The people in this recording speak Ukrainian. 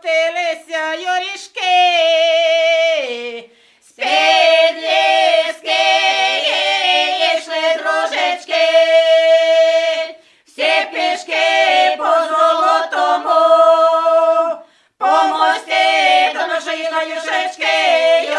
коптилися юрішки. З підліски йшли дружечки, всі пішки по золотому, по мості до нашої юшечки.